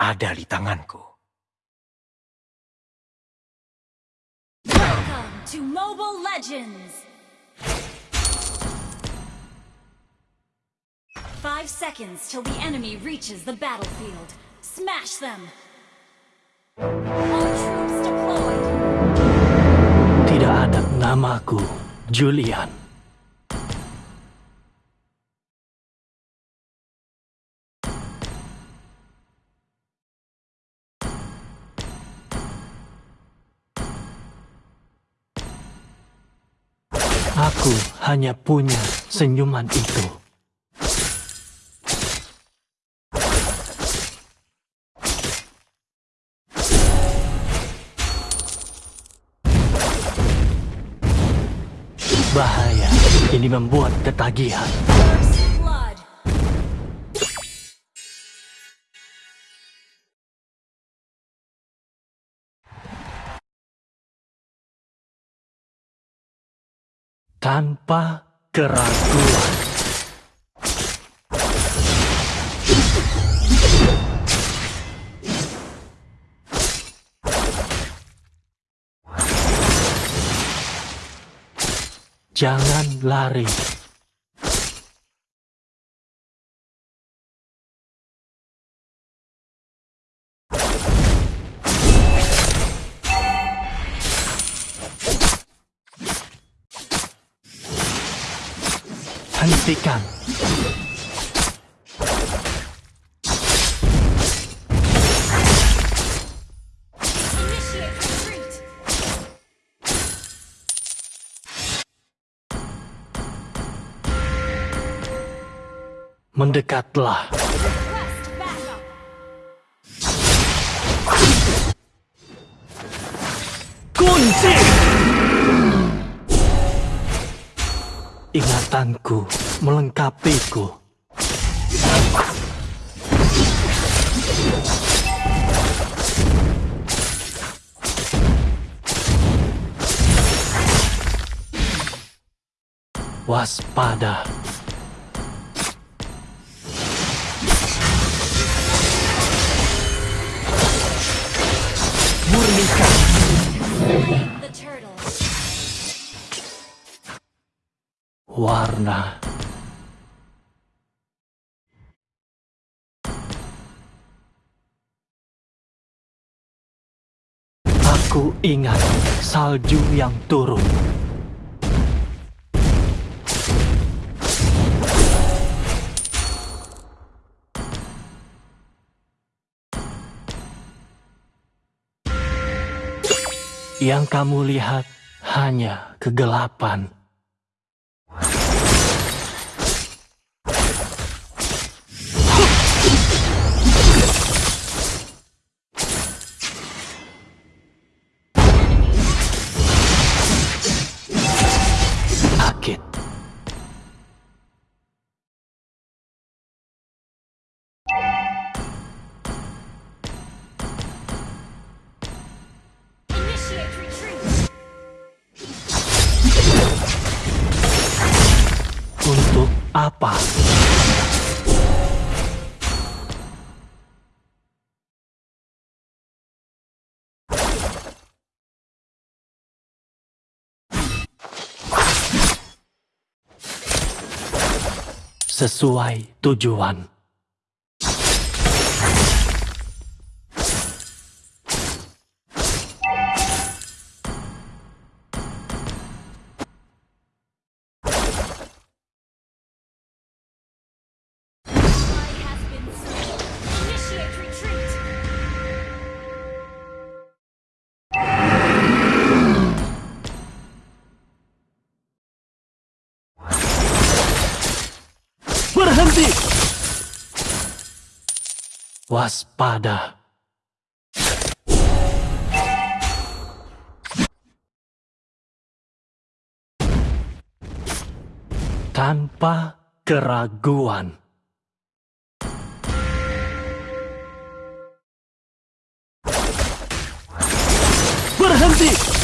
ada di tanganku. Welcome to Mobile Legends! Five seconds till the enemy reaches the battlefield. Smash them! All troops deployed! Tidak ada namaku, Julian. Hanya punya senyuman itu. Bahaya, ini membuat ketagihan. Tanpa keraguan. Jangan lari. Retreat! Mendekatlah. Kunci! Ingatanku melengkapiku. Waspada. Murnikan. Warna. Ingat salju yang turun. Yang kamu lihat hanya kegelapan. Sesuai tujuan. Berhenti! Waspada. Tanpa keraguan. Berhenti!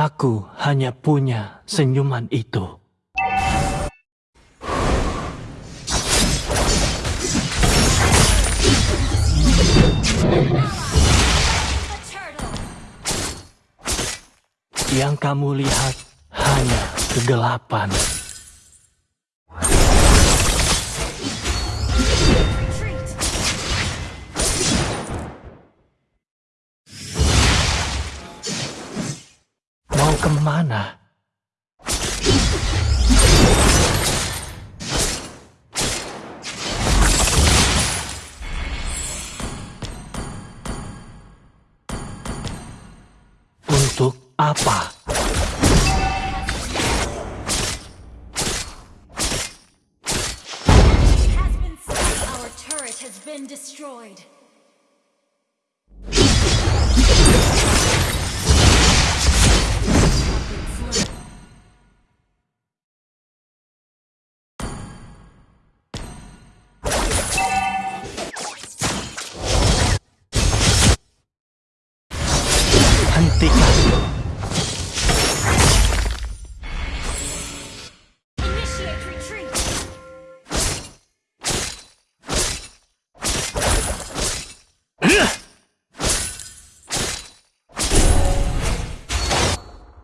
Aku hanya punya senyuman itu. Yang kamu lihat hanya kegelapan. Our turret has been destroyed.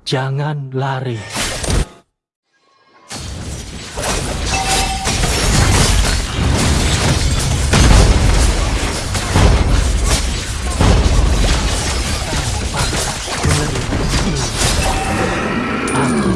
Jangan lari. Aku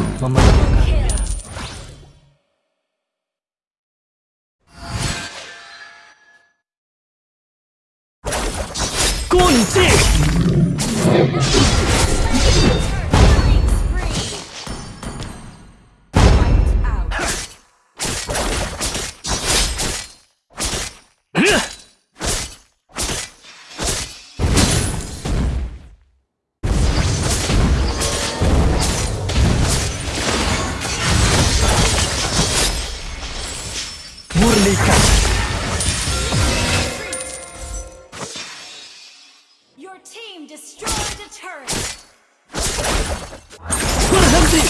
Murnikan. Your team destroyed a turret! Berhenti.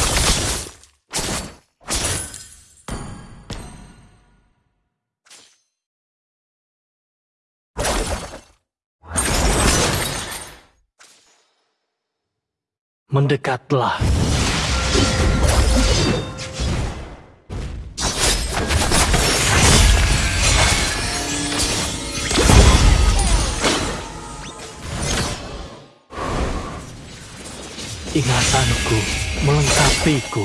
Mendekatlah. Ingatanku melengkapiku.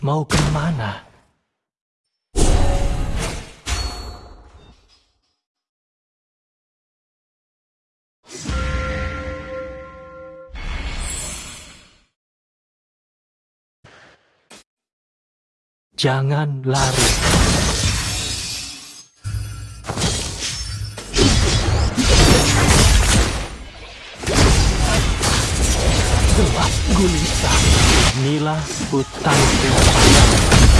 Mau ke mana? Jangan lari. Gulita. Inilah hutanku. Triple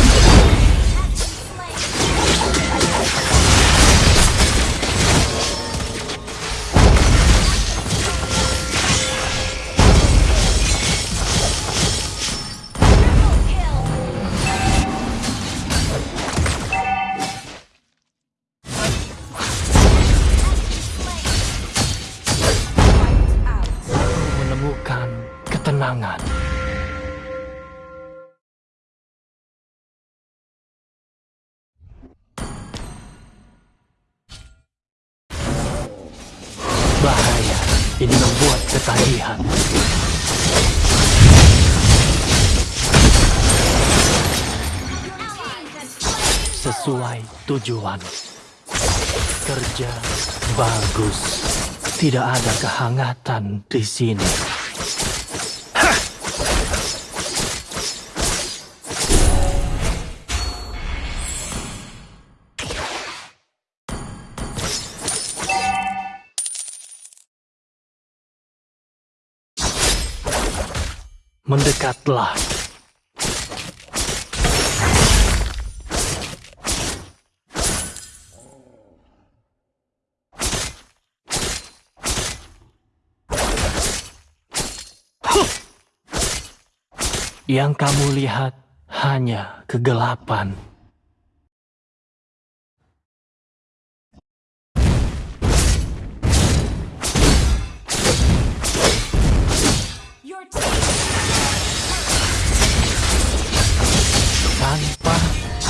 ini membuat ketagihan. Sesuai tujuan. Kerja bagus. Tidak ada kehangatan di sini. Mendekatlah. Yang kamu lihat hanya kegelapan.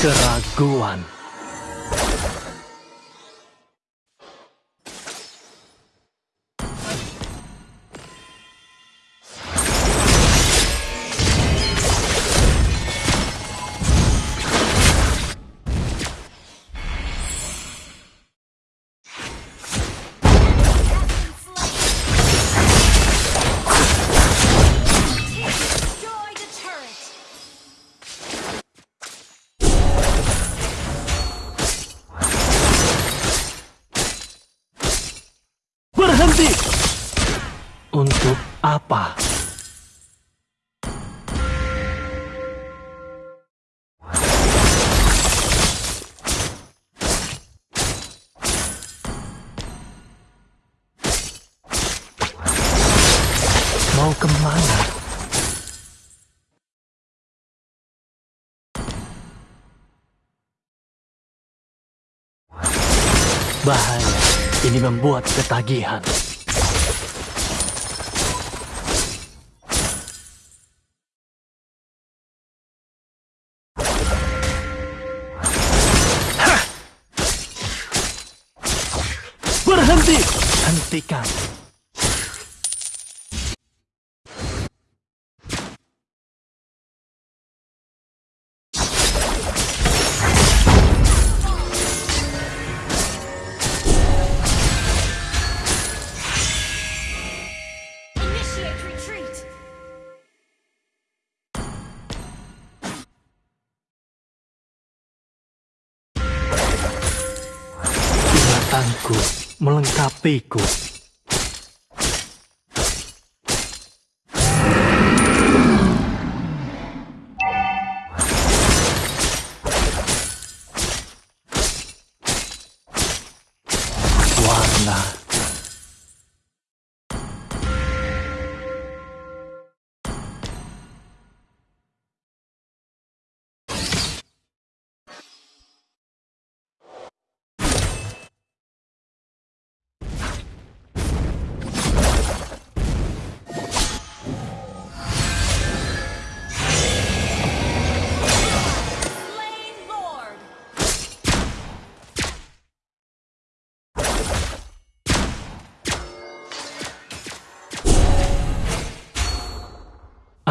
Keraguan. Apa? Mau ke mana? Bahaya, ini membuat ketagihan. Hentikan. Initiate retreat! Ingatanku melengkapiku.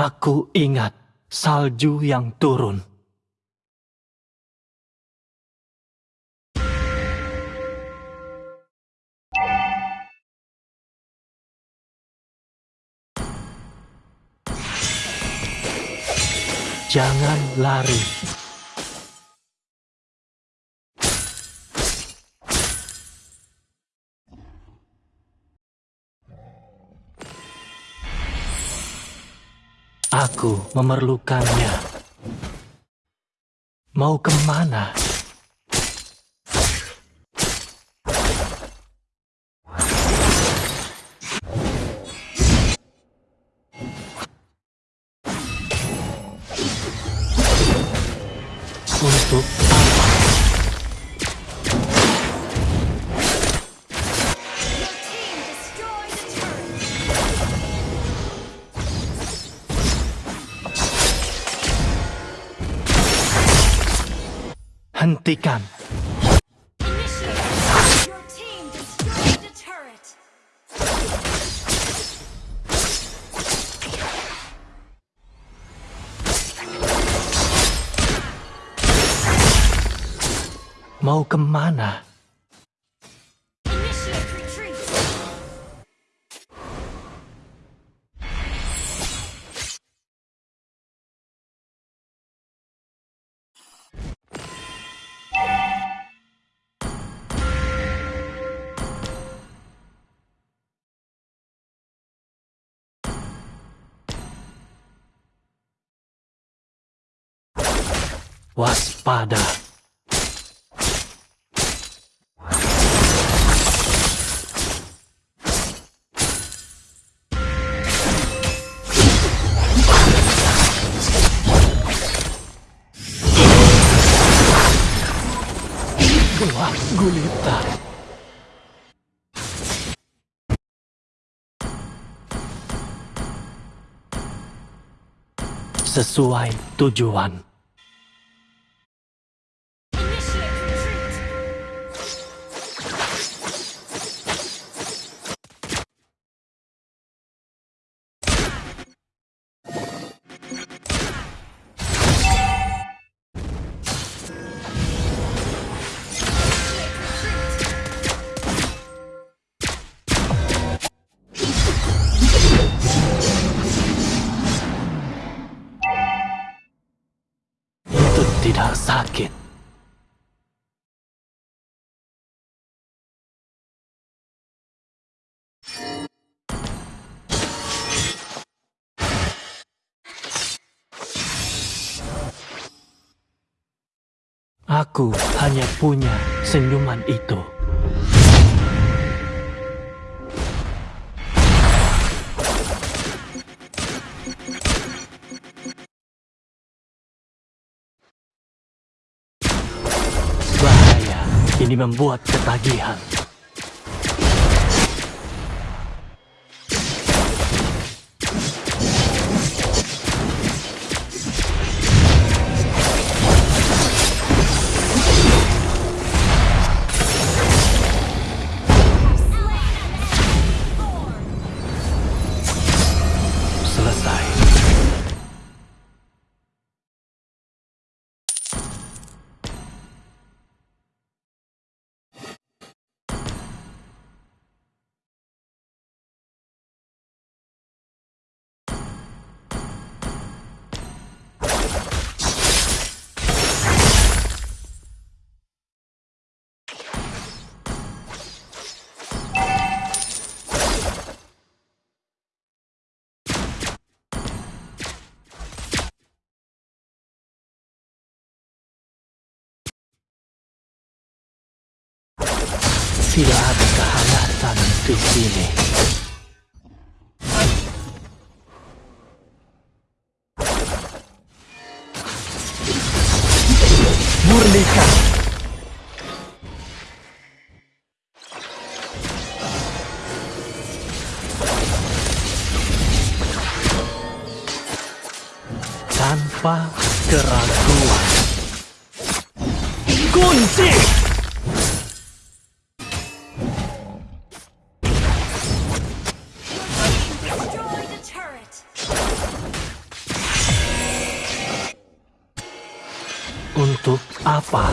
Aku ingat salju yang turun. Jangan lari. Aku memerlukannya. Mau ke mana? Hentikan. Waspada. Gelap gulita. Sesuai tujuan. Aku hanya punya senyuman itu. Bahaya, ini membuat ketagihan. Tidak ada kehangatan di sini. Untuk apa?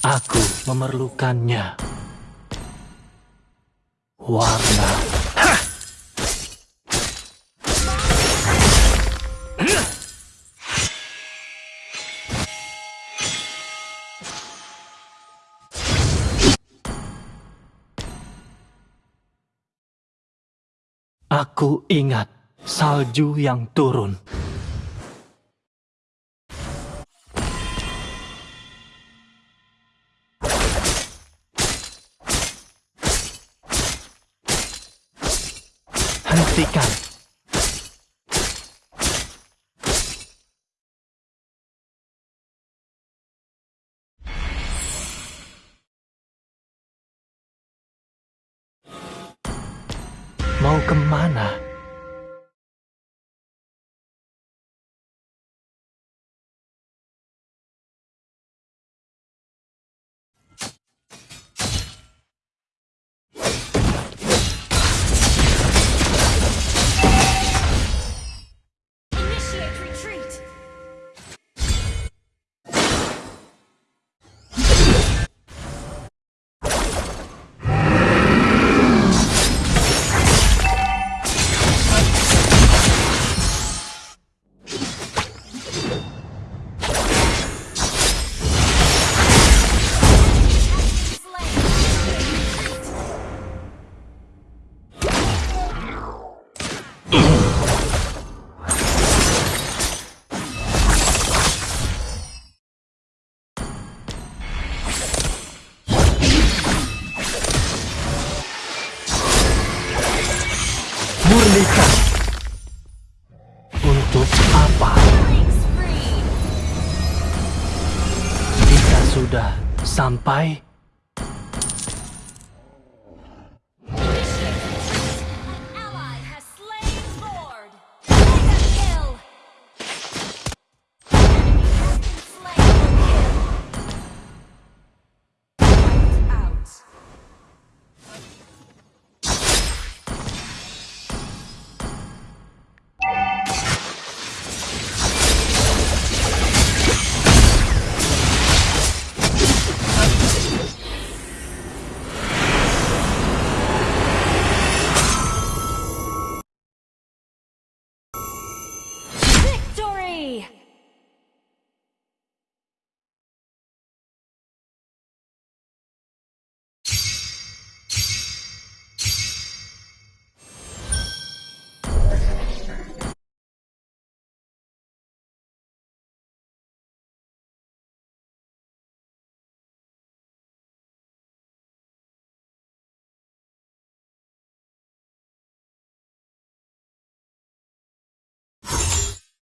Aku memerlukannya. Warna. Aku ingat salju yang turun. Hentikan. Mau ke mana? Murnikan. Untuk apa? Kita sudah sampai